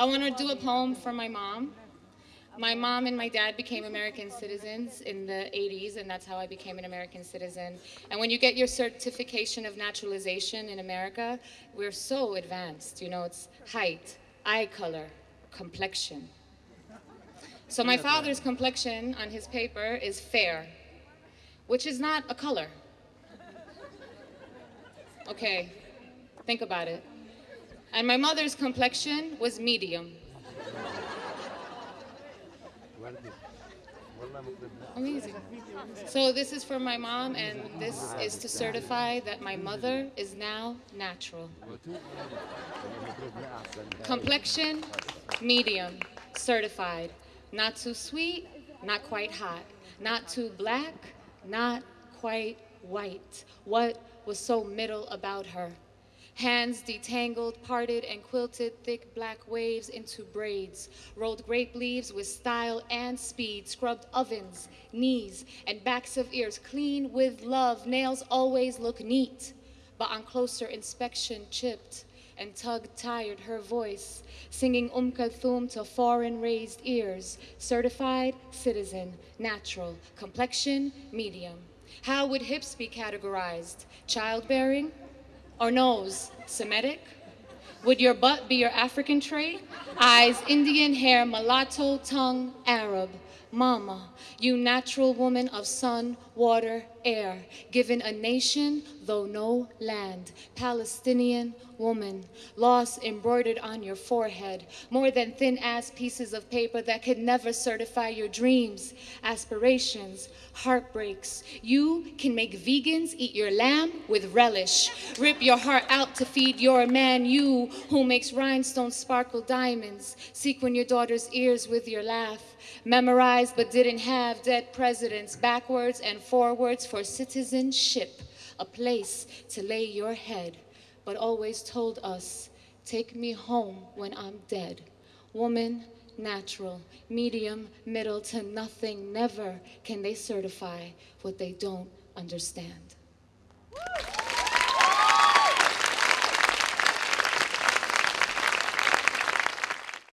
I want to do a poem for my mom. My mom and my dad became American citizens in the 80s, and that's how I became an American citizen. And when you get your certification of naturalization in America, we're so advanced. You know, it's height, eye color, complexion. So my father's complexion on his paper is fair, which is not a color. Okay, think about it. And my mother's complexion was medium. Amazing. So this is for my mom, and this is to certify that my mother is now natural. Complexion, medium, certified. Not too sweet, not quite hot. Not too black, not quite white. What was so middle about her? Hands detangled, parted, and quilted thick black waves into braids. Rolled grape leaves with style and speed. Scrubbed ovens, knees, and backs of ears clean with love. Nails always look neat, but on closer inspection, chipped and tug tired her voice, singing Um to foreign raised ears. Certified citizen, natural, complexion, medium. How would hips be categorized? Childbearing? Or nose Semitic? Would your butt be your African trait? Eyes Indian, hair mulatto, tongue Arab. Mama, you natural woman of sun, water, air, given a nation, though no land. Palestinian woman, loss embroidered on your forehead, more than thin ass pieces of paper that could never certify your dreams, aspirations, heartbreaks. You can make vegans eat your lamb with relish, rip your heart out to feed your man, you who makes rhinestones sparkle diamonds, sequin your daughter's ears with your laugh, memorized but didn't have dead presidents, backwards and forwards for citizenship, a place to lay your head, but always told us, take me home when I'm dead. Woman, natural, medium, middle to nothing, never can they certify what they don't understand. Woo!